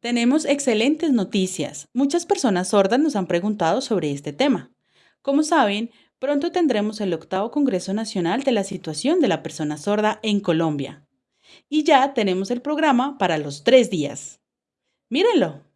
Tenemos excelentes noticias. Muchas personas sordas nos han preguntado sobre este tema. Como saben, pronto tendremos el octavo Congreso Nacional de la Situación de la Persona Sorda en Colombia. Y ya tenemos el programa para los tres días. Mírenlo.